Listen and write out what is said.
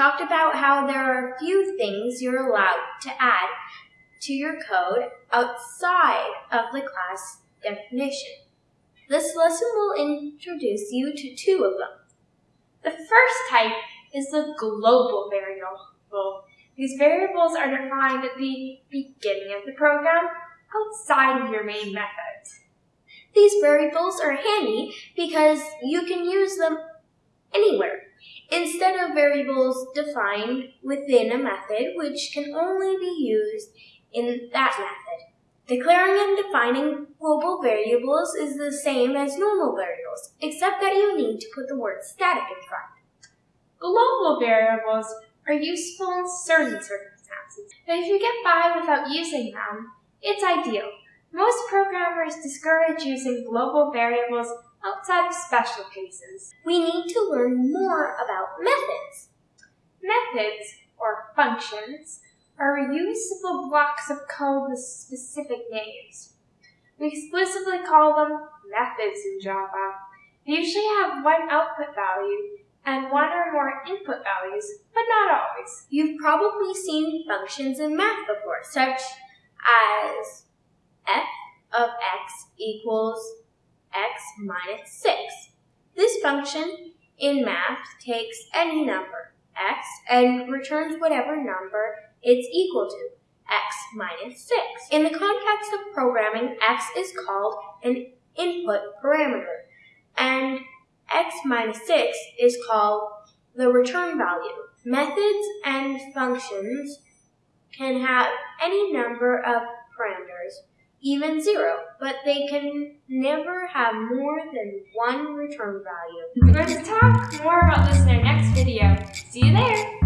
talked about how there are a few things you're allowed to add to your code outside of the class definition. This lesson will introduce you to two of them. The first type is the global variable. These variables are defined at the beginning of the program outside of your main method. These variables are handy because you can use them anywhere instead of variables defined within a method which can only be used in that method. Declaring and defining global variables is the same as normal variables, except that you need to put the word static in front. Global variables are useful in certain circumstances, but if you get by without using them, it's ideal. Most programmers discourage using global variables outside of special cases. We need to learn more about methods. Methods, or functions, are reusable blocks of code with specific names. We exclusively call them methods in Java. They usually have one output value and one or more input values, but not always. You've probably seen functions in math before, such as f of x equals minus 6. This function in math takes any number, x, and returns whatever number it's equal to, x minus 6. In the context of programming, x is called an input parameter, and x minus 6 is called the return value. Methods and functions can have any number of even zero, but they can never have more than one return value. We're going to talk more about this in our next video. See you there!